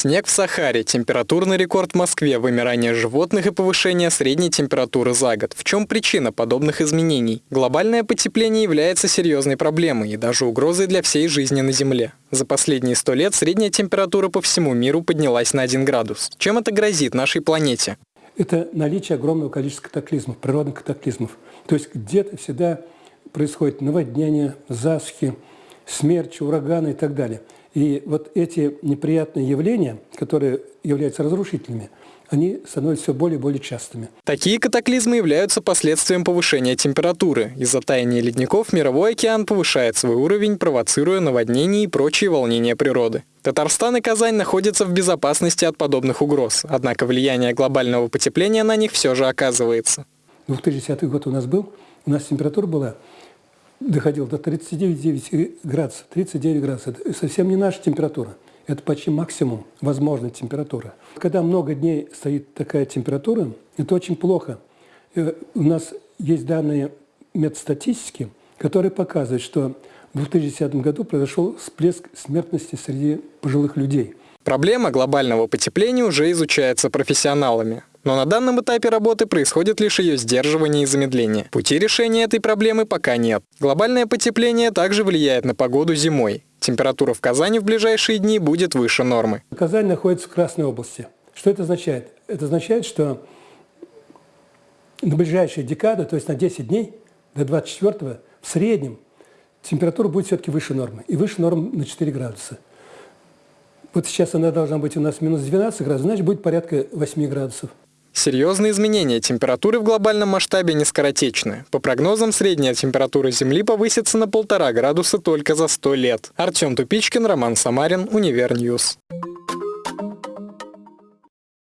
Снег в Сахаре, температурный рекорд в Москве, вымирание животных и повышение средней температуры за год. В чем причина подобных изменений? Глобальное потепление является серьезной проблемой и даже угрозой для всей жизни на Земле. За последние сто лет средняя температура по всему миру поднялась на 1 градус. Чем это грозит нашей планете? Это наличие огромного количества катаклизмов, природных катаклизмов. То есть где-то всегда происходит наводнение, засухи, смерчи, ураганы и так далее – и вот эти неприятные явления, которые являются разрушительными, они становятся все более и более частыми. Такие катаклизмы являются последствием повышения температуры. Из-за таяния ледников мировой океан повышает свой уровень, провоцируя наводнения и прочие волнения природы. Татарстан и Казань находятся в безопасности от подобных угроз, однако влияние глобального потепления на них все же оказывается. 2010 год у нас был, у нас температура была доходил до 39 градусов, 39 градусов. Это совсем не наша температура. Это почти максимум возможной температуры. Когда много дней стоит такая температура, это очень плохо. Э, у нас есть данные медстатистики, которые показывают, что в 2010 году произошел всплеск смертности среди пожилых людей. Проблема глобального потепления уже изучается профессионалами. Но на данном этапе работы происходит лишь ее сдерживание и замедление. Пути решения этой проблемы пока нет. Глобальное потепление также влияет на погоду зимой. Температура в Казани в ближайшие дни будет выше нормы. Казань находится в Красной области. Что это означает? Это означает, что на ближайшие декады, то есть на 10 дней, до 24 в среднем температура будет все-таки выше нормы. И выше нормы на 4 градуса. Вот сейчас она должна быть у нас минус 12 градусов, значит будет порядка 8 градусов. Серьезные изменения температуры в глобальном масштабе не скоротечны. По прогнозам, средняя температура Земли повысится на полтора градуса только за 100 лет. Артем Тупичкин, Роман Самарин, Универ News.